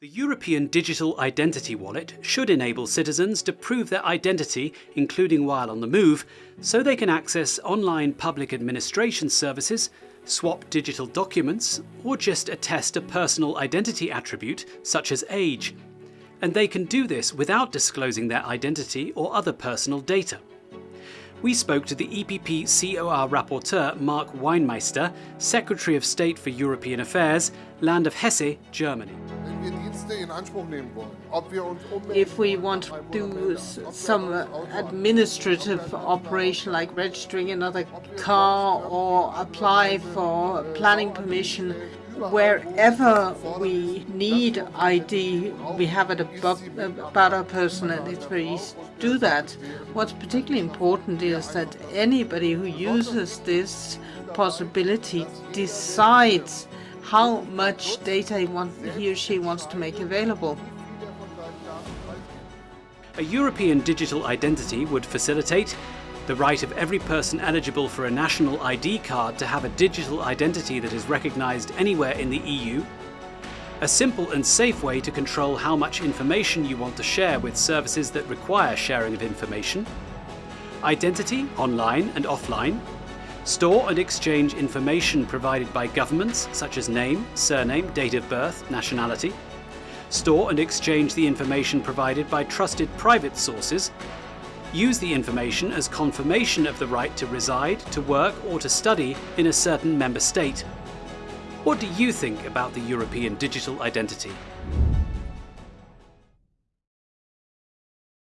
The European Digital Identity Wallet should enable citizens to prove their identity, including while on the move, so they can access online public administration services, swap digital documents, or just attest a personal identity attribute such as age. And they can do this without disclosing their identity or other personal data. We spoke to the EPP COR rapporteur Mark Weinmeister, Secretary of State for European Affairs, Land of Hesse, Germany. If we want to do some uh, administrative operation like registering another car or apply for planning permission, wherever we need ID, we have it above, uh, about our person and it's very easy to do that. What's particularly important is that anybody who uses this possibility decides how much data he, want, he or she wants to make available. A European digital identity would facilitate the right of every person eligible for a national ID card to have a digital identity that is recognised anywhere in the EU, a simple and safe way to control how much information you want to share with services that require sharing of information, identity online and offline, store and exchange information provided by governments such as name, surname, date of birth, nationality, store and exchange the information provided by trusted private sources use the information as confirmation of the right to reside, to work or to study in a certain member state. What do you think about the European digital identity?